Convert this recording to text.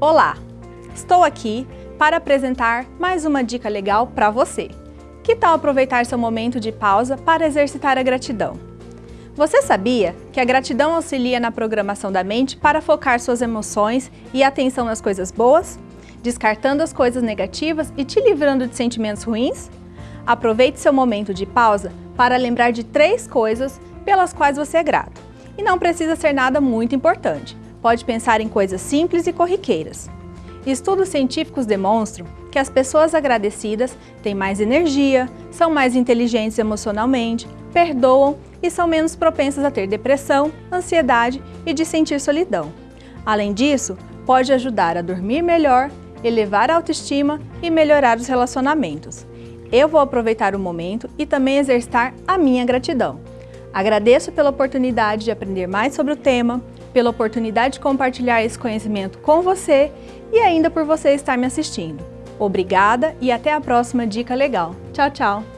Olá! Estou aqui para apresentar mais uma dica legal para você. Que tal aproveitar seu momento de pausa para exercitar a gratidão? Você sabia que a gratidão auxilia na programação da mente para focar suas emoções e atenção nas coisas boas, descartando as coisas negativas e te livrando de sentimentos ruins? Aproveite seu momento de pausa para lembrar de três coisas pelas quais você é grato. E não precisa ser nada muito importante, pode pensar em coisas simples e corriqueiras. Estudos científicos demonstram que as pessoas agradecidas têm mais energia, são mais inteligentes emocionalmente, perdoam e são menos propensas a ter depressão, ansiedade e de sentir solidão. Além disso, pode ajudar a dormir melhor, elevar a autoestima e melhorar os relacionamentos. Eu vou aproveitar o momento e também exercitar a minha gratidão. Agradeço pela oportunidade de aprender mais sobre o tema, pela oportunidade de compartilhar esse conhecimento com você e ainda por você estar me assistindo. Obrigada e até a próxima Dica Legal. Tchau, tchau!